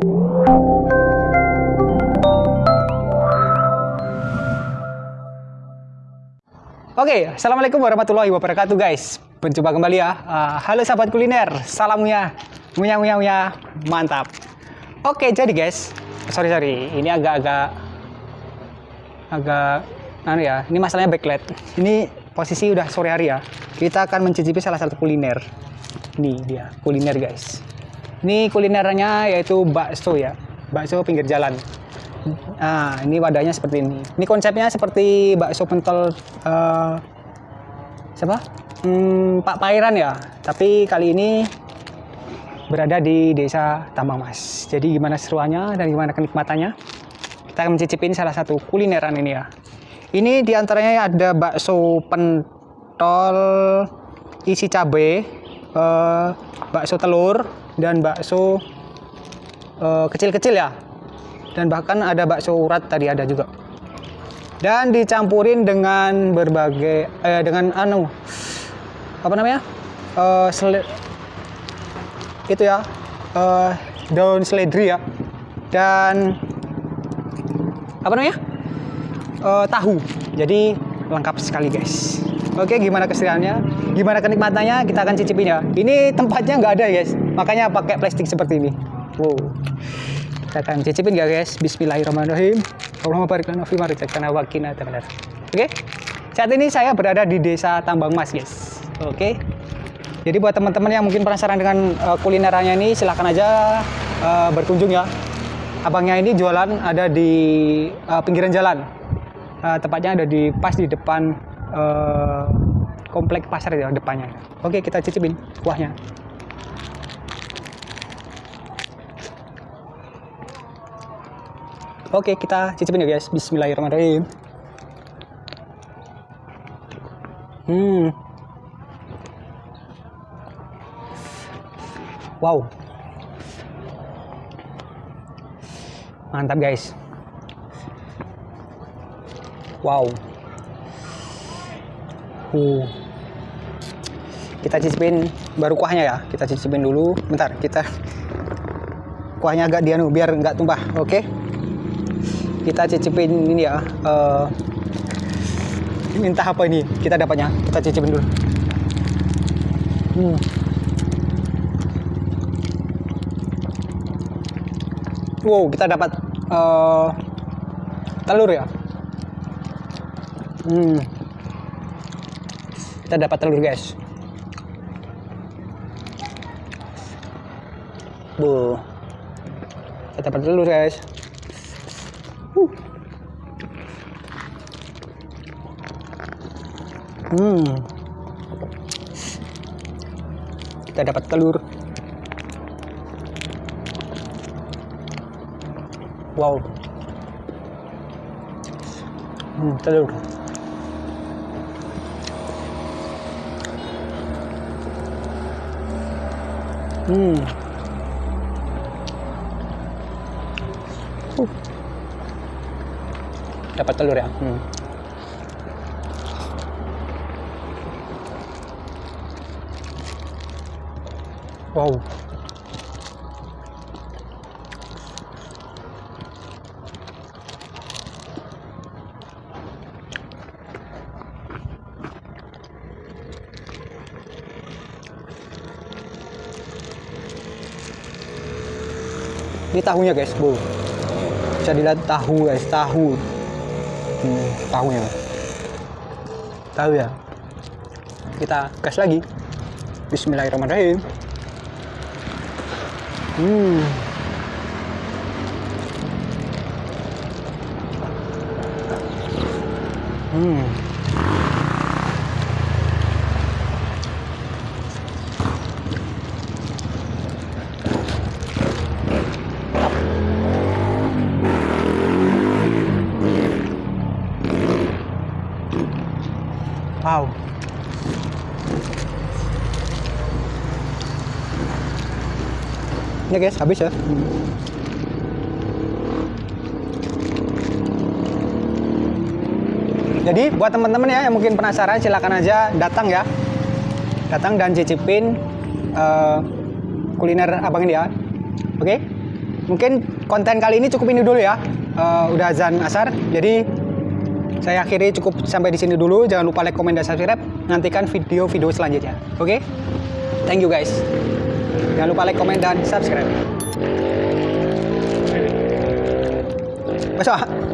Oke, assalamualaikum warahmatullahi wabarakatuh guys. Berjumpa kembali ya. Uh, halo sahabat kuliner, salamnya, munya munya munya, mantap. Oke, jadi guys, sorry sorry, ini agak-agak agak anu ya. Ini masalahnya backlight. Ini posisi udah sore hari ya. Kita akan mencicipi salah satu kuliner. Ini dia kuliner guys. Ini kulinernya yaitu bakso ya, bakso pinggir jalan. Nah, ini wadahnya seperti ini. Ini konsepnya seperti bakso pentol uh, siapa? Hmm, Pak Pairan ya. Tapi kali ini berada di desa Tambang Mas. Jadi gimana seruannya dan gimana kenikmatannya? Kita akan mencicipin salah satu kulineran ini ya. Ini di antaranya ada bakso pentol isi cabai, uh, bakso telur dan bakso eh, kecil-kecil ya. Dan bahkan ada bakso urat tadi ada juga. Dan dicampurin dengan berbagai eh, dengan anu apa namanya? Uh, itu ya uh, daun seledri ya. Dan apa namanya? Uh, tahu. Jadi lengkap sekali guys oke gimana kesediaannya gimana kenikmatannya? Kita akan cicipin ya ini tempatnya nggak ada guys. Makanya pakai plastik seperti ini. Wow. Kita akan cicipin ya guys. Bismillahirrahmanirrahim. Allahumma barik lana fi ma razaqtana wa qina oke? Saat ini saya berada di desa Tambang Mas guys. Oke? Jadi buat teman-teman yang mungkin penasaran dengan uh, kulinerannya ini silahkan aja uh, berkunjung ya. Abangnya ini jualan ada di uh, pinggiran jalan. Uh, tepatnya ada di pas di depan uh, komplek pasar ya depannya oke kita cicipin kuahnya Oke, kita cicipin ya guys. Bismillahirrahmanirrahim. Hmm. Wow. Mantap guys. Wow. Uh. Kita cicipin baru kuahnya ya. Kita cicipin dulu. Bentar, kita kuahnya agak dianu biar nggak tumpah. Oke. Okay? kita cicipin ini ya uh, minta apa ini kita dapatnya kita cicipin dulu hmm. wow kita dapat uh, telur ya hmm. Kita dapat telur guys bu kita dapat telur guys Hmm. Kita dapat telur. Wow. Hmm, telur. Hmm. Uh. Dapat telur ya. Hmm. Wow. Ini tahunya guys, bu. Bisa dilihat tahu guys, tahu. Hmm, tahunya. Tahu ya. Kita gas lagi. Bismillahirrahmanirrahim. Hmm. Hmm. Wow. Ini guys, habis ya. Jadi buat teman-teman ya yang mungkin penasaran silakan aja datang ya. Datang dan cicipin uh, kuliner abang ini ya. Oke? mungkin konten kali ini cukup ini dulu ya. Eh, udah azan asar, jadi saya akhiri cukup sampai di sini dulu. Jangan lupa like, komen, dan subscribe. Nantikan video-video selanjutnya. Oke? Thank you guys. Jangan lupa like, komen, dan subscribe. Besok.